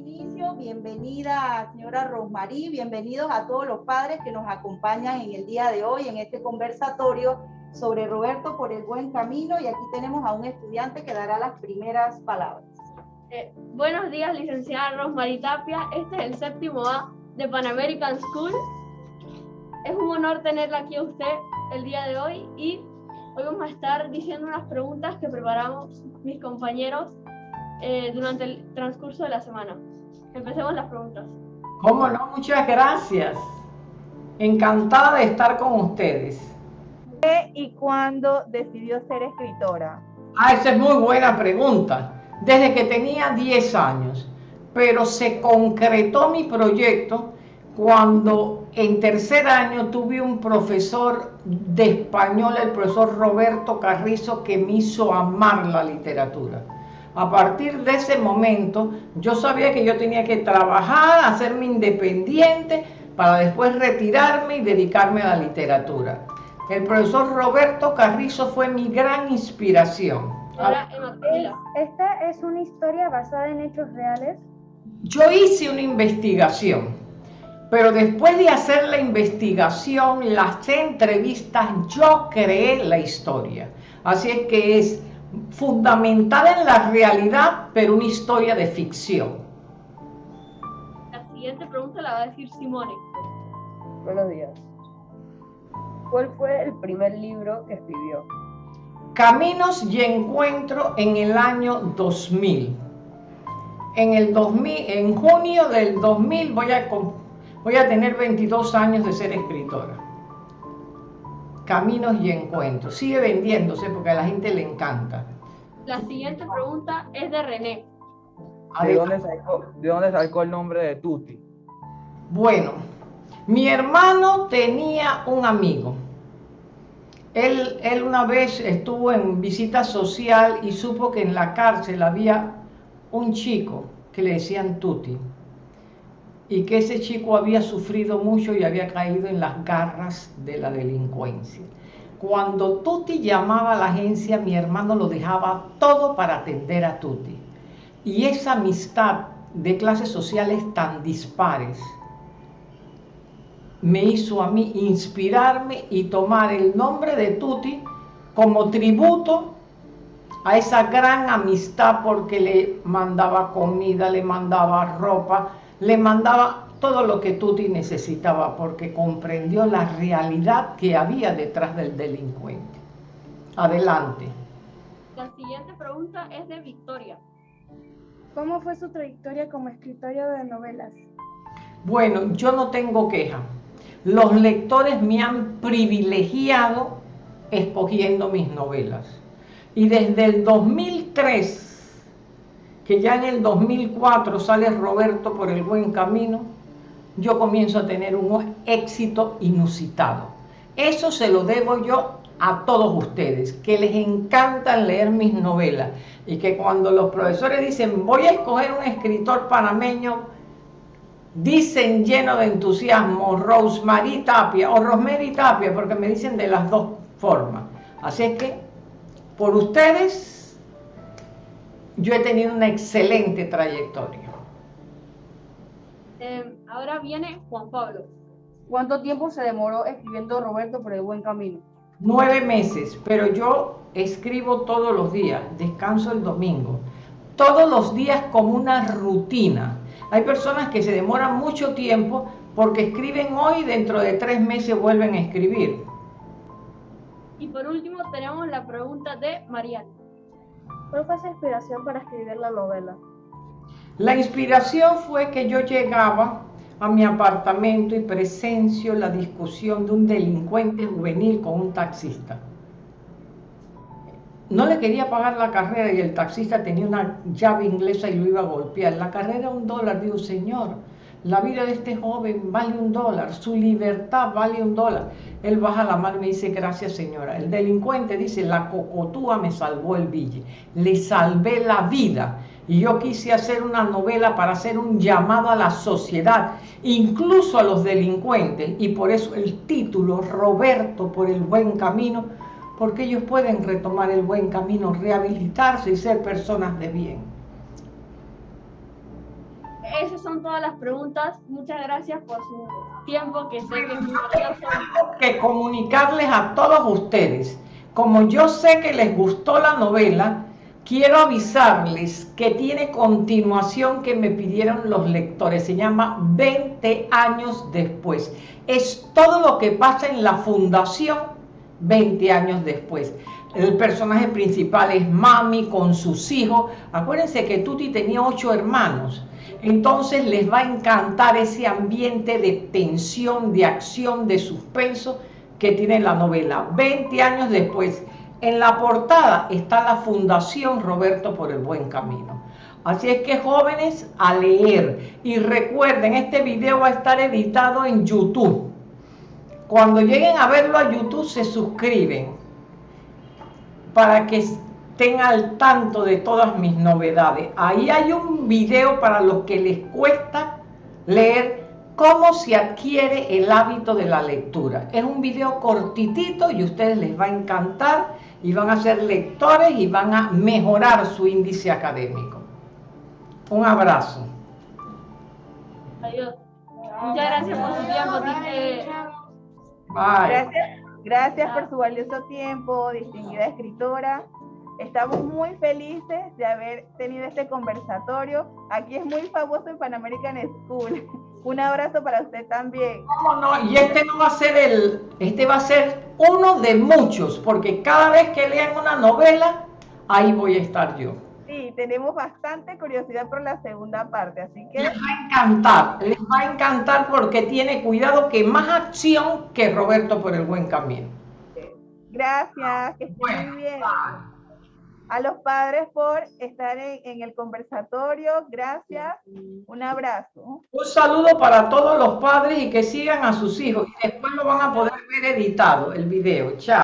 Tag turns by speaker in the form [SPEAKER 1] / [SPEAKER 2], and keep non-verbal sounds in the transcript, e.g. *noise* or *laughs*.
[SPEAKER 1] inicio, bienvenida señora Rosmarí, bienvenidos a todos los padres que nos acompañan en el día de hoy en este conversatorio sobre Roberto por el buen camino y aquí tenemos a un estudiante que dará las primeras palabras.
[SPEAKER 2] Eh, buenos días, licenciada Rosmarí Tapia. Este es el séptimo A de Pan American School. Es un honor tenerla aquí a usted el día de hoy y hoy vamos a estar diciendo unas preguntas que preparamos mis compañeros eh, durante el transcurso de la semana. Empecemos las preguntas.
[SPEAKER 3] ¿Cómo no? Muchas gracias. Encantada de estar con ustedes.
[SPEAKER 1] ¿Qué y cuándo decidió ser escritora?
[SPEAKER 3] Ah, esa es muy buena pregunta. Desde que tenía 10 años. Pero se concretó mi proyecto cuando en tercer año tuve un profesor de español, el profesor Roberto Carrizo, que me hizo amar la literatura. A partir de ese momento, yo sabía que yo tenía que trabajar, hacerme independiente, para después retirarme y dedicarme a la literatura. El profesor Roberto Carrizo fue mi gran inspiración.
[SPEAKER 2] Ahora,
[SPEAKER 4] ¿Esta es una historia basada en hechos reales?
[SPEAKER 3] Yo hice una investigación, pero después de hacer la investigación, las entrevistas, yo creé la historia. Así es que es fundamentada en la realidad, pero una historia de ficción.
[SPEAKER 2] La siguiente pregunta la va a decir Simone.
[SPEAKER 5] Buenos días. ¿Cuál fue el primer libro que escribió?
[SPEAKER 3] Caminos y Encuentro en el año 2000. En, el 2000, en junio del 2000 voy a, voy a tener 22 años de ser escritora. Caminos y Encuentros. Sigue vendiéndose porque a la gente le encanta.
[SPEAKER 2] La siguiente pregunta es de René.
[SPEAKER 5] ¿De dónde, sacó, ¿De dónde sacó el nombre de Tuti?
[SPEAKER 3] Bueno, mi hermano tenía un amigo. Él, él una vez estuvo en visita social y supo que en la cárcel había un chico que le decían Tuti y que ese chico había sufrido mucho y había caído en las garras de la delincuencia. Cuando Tuti llamaba a la agencia, mi hermano lo dejaba todo para atender a Tuti. Y esa amistad de clases sociales tan dispares me hizo a mí inspirarme y tomar el nombre de Tuti como tributo a esa gran amistad porque le mandaba comida, le mandaba ropa, le mandaba todo lo que Tuti necesitaba porque comprendió la realidad que había detrás del delincuente. Adelante.
[SPEAKER 2] La siguiente pregunta es de Victoria.
[SPEAKER 4] ¿Cómo fue su trayectoria como escritora de novelas?
[SPEAKER 3] Bueno, yo no tengo queja. Los lectores me han privilegiado escogiendo mis novelas. Y desde el 2003 que ya en el 2004 sale Roberto por el buen camino, yo comienzo a tener un éxito inusitado. Eso se lo debo yo a todos ustedes, que les encanta leer mis novelas y que cuando los profesores dicen voy a escoger un escritor panameño, dicen lleno de entusiasmo Rosemary Tapia o Rosemary Tapia, porque me dicen de las dos formas. Así es que, por ustedes, yo he tenido una excelente trayectoria.
[SPEAKER 2] Eh, ahora viene Juan Pablo.
[SPEAKER 5] ¿Cuánto tiempo se demoró escribiendo Roberto por el buen camino?
[SPEAKER 3] Nueve meses, pero yo escribo todos los días, descanso el domingo. Todos los días como una rutina. Hay personas que se demoran mucho tiempo porque escriben hoy y dentro de tres meses vuelven a escribir.
[SPEAKER 2] Y por último tenemos la pregunta de Mariana.
[SPEAKER 4] ¿Cuál fue su inspiración para escribir la novela?
[SPEAKER 3] La inspiración fue que yo llegaba a mi apartamento y presencio la discusión de un delincuente juvenil con un taxista. No le quería pagar la carrera y el taxista tenía una llave inglesa y lo iba a golpear. La carrera un dólar, digo, señor, la vida de este joven vale un dólar, su libertad vale un dólar. Él baja la mano y me dice, gracias señora. El delincuente dice, la cocotúa me salvó el bille, le salvé la vida. Y yo quise hacer una novela para hacer un llamado a la sociedad, incluso a los delincuentes. Y por eso el título, Roberto por el buen camino, porque ellos pueden retomar el buen camino, rehabilitarse y ser personas de bien.
[SPEAKER 2] Son todas las preguntas. Muchas gracias por su tiempo, que sé que es *laughs*
[SPEAKER 3] que comunicarles a todos ustedes. Como yo sé que les gustó la novela, quiero avisarles que tiene continuación que me pidieron los lectores. Se llama 20 años después. Es todo lo que pasa en la fundación 20 años después. El personaje principal es Mami con sus hijos. Acuérdense que Tuti tenía ocho hermanos. Entonces les va a encantar ese ambiente de tensión, de acción, de suspenso que tiene la novela. 20 años después, en la portada está la Fundación Roberto por el Buen Camino. Así es que jóvenes, a leer. Y recuerden, este video va a estar editado en YouTube. Cuando lleguen a verlo a YouTube, se suscriben para que estén al tanto de todas mis novedades. Ahí hay un video para los que les cuesta leer cómo se adquiere el hábito de la lectura. Es un video cortitito y a ustedes les va a encantar y van a ser lectores y van a mejorar su índice académico. Un abrazo.
[SPEAKER 2] Adiós. Muchas gracias por su tiempo.
[SPEAKER 3] Bye.
[SPEAKER 1] Gracias, gracias por su valioso tiempo, distinguida escritora. Estamos muy felices de haber tenido este conversatorio. Aquí es muy famoso en Pan American School. *laughs* Un abrazo para usted también.
[SPEAKER 3] ¿Cómo no? Y este no va a ser el, este va a ser uno de muchos, porque cada vez que lean una novela, ahí voy a estar yo.
[SPEAKER 1] Tenemos bastante curiosidad por la segunda parte, así que
[SPEAKER 3] Les va a encantar, les va a encantar porque tiene cuidado que más acción que Roberto por el buen camino.
[SPEAKER 1] gracias, que estén
[SPEAKER 3] Bueno,
[SPEAKER 1] muy bien.
[SPEAKER 3] bye.
[SPEAKER 1] A los padres por estar en, en el conversatorio, gracias. Un abrazo.
[SPEAKER 3] Un saludo para todos los padres y que sigan a sus hijos y después lo van a poder ver editado el video. Chao.